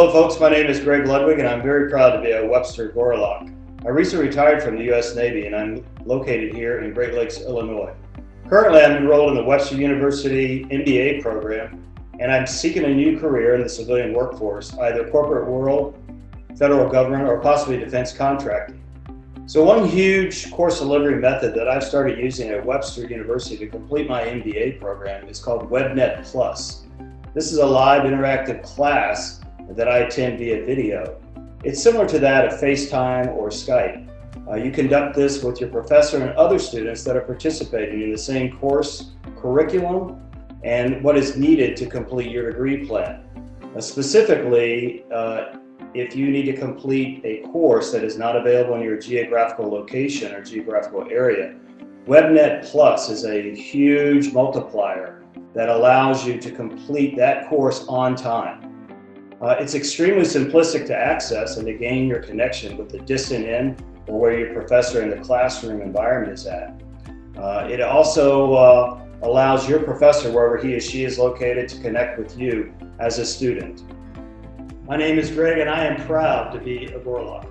Hello folks, my name is Greg Ludwig and I'm very proud to be a Webster Gorlok. I recently retired from the U.S. Navy and I'm located here in Great Lakes, Illinois. Currently I'm enrolled in the Webster University MBA program and I'm seeking a new career in the civilian workforce, either corporate world, federal government, or possibly defense contracting. So one huge course delivery method that I've started using at Webster University to complete my MBA program is called WebNet Plus. This is a live interactive class that I attend via video. It's similar to that of FaceTime or Skype. Uh, you conduct this with your professor and other students that are participating in the same course, curriculum, and what is needed to complete your degree plan. Uh, specifically, uh, if you need to complete a course that is not available in your geographical location or geographical area, WebNet Plus is a huge multiplier that allows you to complete that course on time. Uh, it's extremely simplistic to access and to gain your connection with the distant end or where your professor in the classroom environment is at. Uh, it also uh, allows your professor, wherever he or she is located, to connect with you as a student. My name is Greg and I am proud to be a Gorlok.